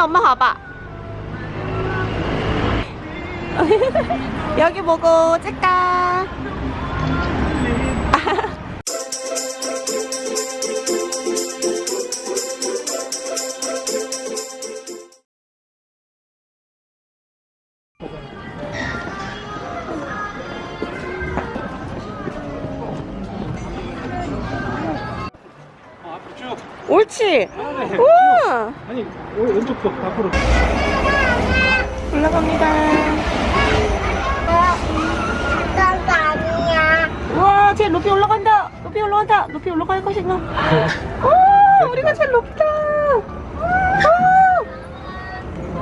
엄마 봐봐. 여기 보고 찍까 옳지 네. 우와 아니, 오- 왼쪽 쪽 앞으로. 올라갑니다. 우와 제일 높이 올라간다 높이 올라간다 높이 올라갈 것인가 와 우리가 제일 높다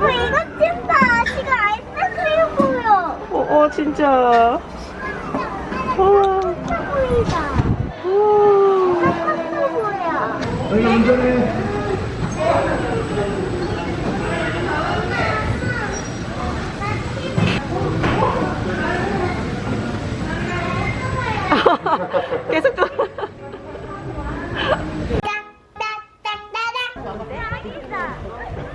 어, 이거 좀 봐. 지금 아이스크림 보여. 어, 어 진짜 우와 보이다. 우와 아이스크림 보 여. 여기 운전해. 계속 또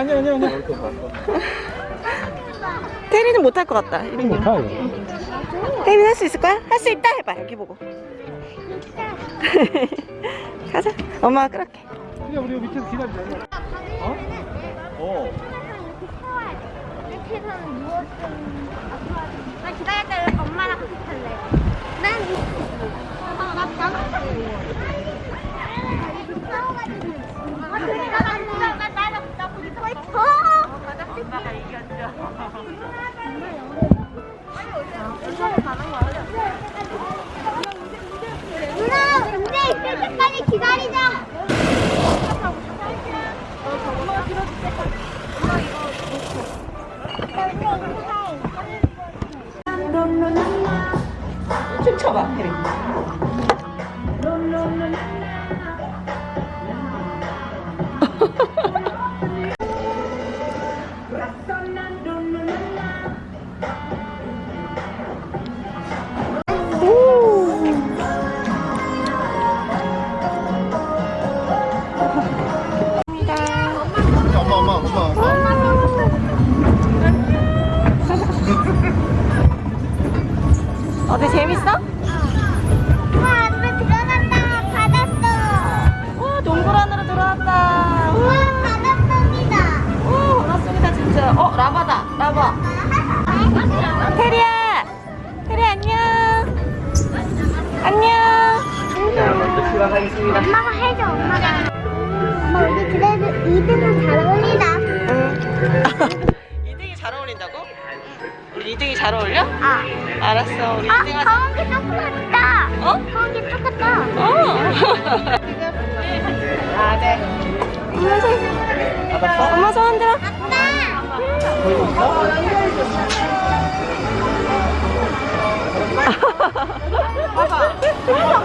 아니, 아니, 아니, 아니. 태리는 못할 것 같다 이런 거 못하 태리는 할 수 있을 거야? 할 수 있다 해봐 여기 보고 가자 엄마가 끌을게 그냥 우리 밑에서 기다리자. 어? 어. 나 기다렸다 엄마랑 같이 탈래. 난나 방금 아, 그래, 나, 나, 나, 나, 나, 나 거기 서 있어. 엄마가 이겼죠. 누나, 문제 있을 때까지 기다리자. 춤춰봐 어때 재밌어? 우와, 안에 들어간다. 받았어. 와 동굴 안으로 들어왔다 우와, 바닷속이다. 오 맞습니다 진짜 어 라바다 라바 테리야 테리 안녕 안녕 엄마가 해줘, 엄마가. 엄마, 우리 그래도 2등은 잘 어울리다. 응 2등이 잘 어울린다고? 우리 2등이 잘 어울려? 아, 알았어 우리 아, 2등 하자 거기 똑같다. 어? 거기 똑같다. 어 아 네 엄마 손 엄마 손 흔들어 아빠. 아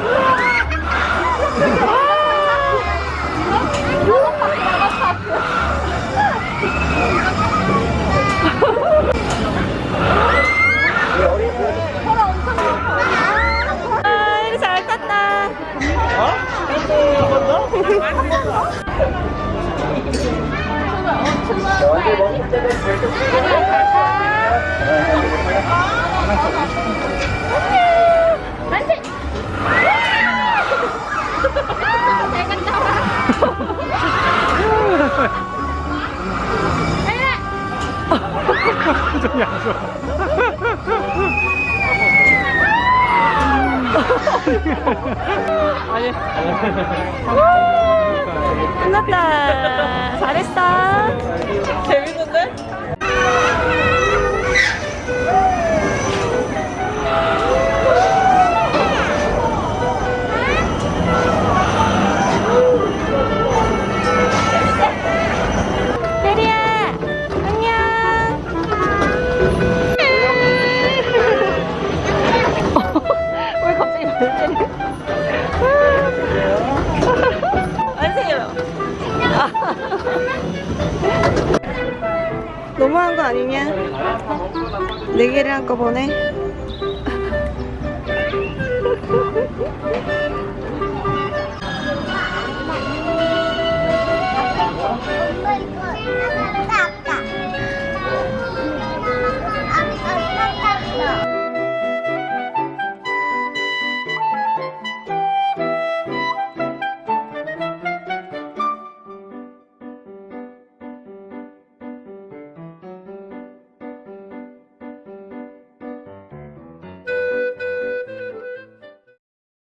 표정이 안 좋아. 아니. 끝났다. 잘했어 너무한 거 아니냐? 네 개를 한꺼번에.